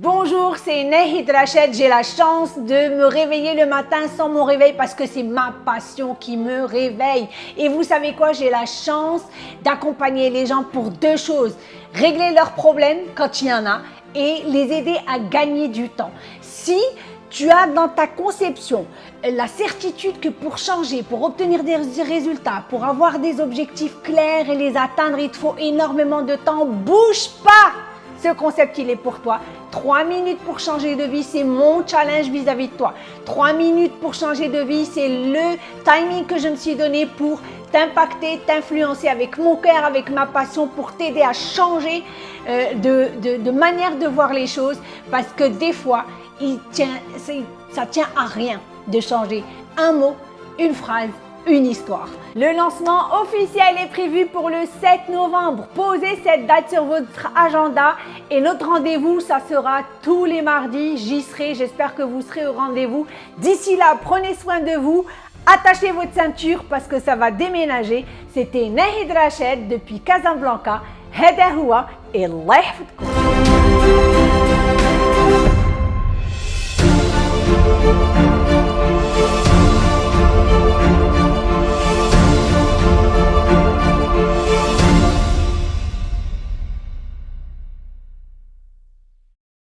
Bonjour, c'est Nehid Rachid. J'ai la chance de me réveiller le matin sans mon réveil parce que c'est ma passion qui me réveille. Et vous savez quoi? J'ai la chance d'accompagner les gens pour deux choses. Régler leurs problèmes quand il y en a et les aider à gagner du temps. Si tu as dans ta conception la certitude que pour changer, pour obtenir des résultats, pour avoir des objectifs clairs et les atteindre, il te faut énormément de temps. Bouge pas ce concept, il est pour toi. Trois minutes pour changer de vie, c'est mon challenge vis-à-vis de toi. Trois minutes pour changer de vie, c'est le timing que je me suis donné pour t'impacter, t'influencer avec mon cœur, avec ma passion, pour t'aider à changer euh, de, de, manière de voir les choses. Parce que des fois, il tient, ça tient à rien de changer un mot, une phrase, une histoire. Le lancement officiel est prévu pour le 7 novembre. Posez cette date sur votre agenda et notre rendez-vous, ça sera tous les mardis. J'y serai, j'espère que vous serez au rendez-vous. D'ici là, prenez soin de vous. Attachez votre ceinture parce que ça va déménager. C'était Nahid Rached depuis Casablanca. Heda et